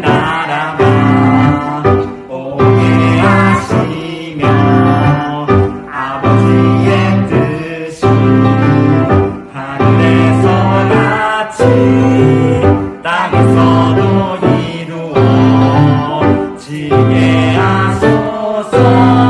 나라가 오게 하시며 아버지의 뜻이 하늘에서 같이 땅에서도 이루어지게 하소서.